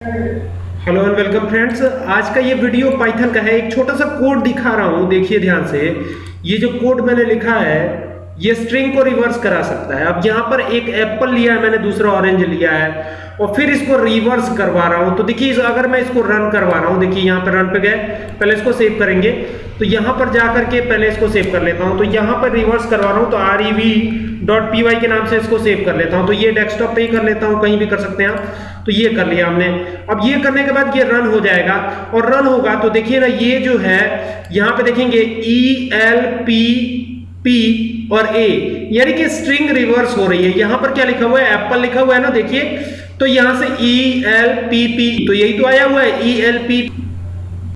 Hello and welcome friends आज का ये वीडियो पाइथन का है। एक छोटा सा कोड दिखा रहा हूँ, देखिए ध्यान से। ये जो कोड मैंने लिखा है ये स्ट्रिंग को रिवर्स करा सकता है। अब यहाँ पर एक एप्पल लिया है, मैंने दूसरा ऑरेंज लिया है और फिर इसको रिवर्स करवा रहा हूँ। तो देखिए अगर मैं इसको रन करवा रहा हूँ, देखिए यहाँ पर रन पे गए। पहले इसको सेव करेंगे। तो यहाँ पर जा करके पहले इसको सेव कर लेता हूँ। तो यहाँ पर रिवर्स करवा रहा हूँ तो R E V dot P के नाम से इसको सेव कर लेता हूँ। तो ये डेस्कटॉप पे ही कर लेता हूँ, कहीं भी कर सकते हैं आप। तो ये कर लिया हमने। अब ये करने के बाद ये रन हो जाएगा और रन होगा तो देखिए ना, ये जो है, यहाँ पे देखेंगे ई एल पी पी और ए यानी कि स्ट्रिंग रिवर्स हो रही है। यहाँ पर क्या लिखा हुआ है? एप्पल लिखा हुआ है ना, देखिए। तो यहाँ से ई एल पी पी तो यही तो आया हुआ है। ई एल पी